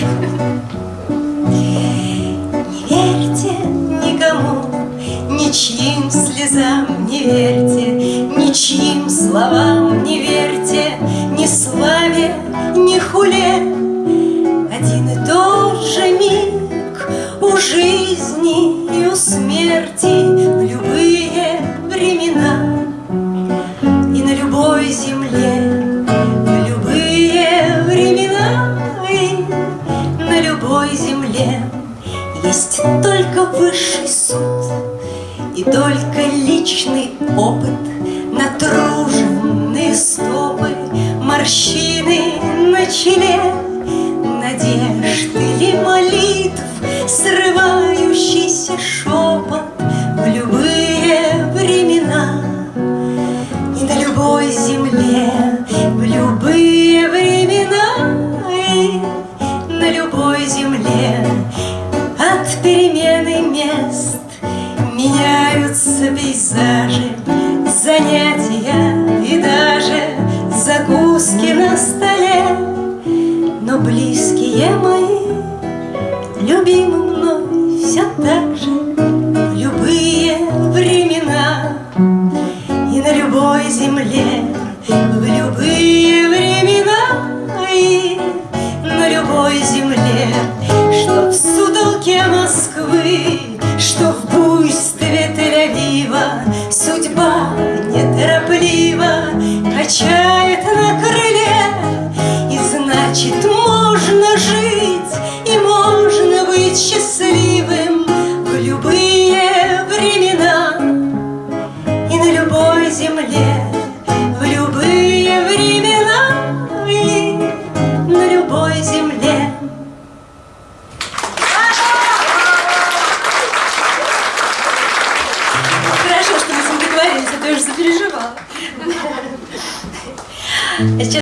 Не верьте никому, ничьим слезам не верьте, Ничьим словам не верьте, Ни славе, ни хуле. Один и тот же миг у жизни и у смерти В любые времена и на любой земле Есть только высший суд и только личный опыт Натруженные стопы, морщины на челе Надежд или молитв, срывающийся шепот В любые времена. И на любой земле В любые времена и на любой земле От перемены мест. Меняются пейзажи Занятия и даже закуски на столе. Но близкие мои, любимы мной все так же любые времена качает на крыле И значит, можно жить и можно быть счастливым В любые времена и на любой земле В любые времена и на любой земле Хорошо, что мы с ним договорились, а то я уже запереживала. it's just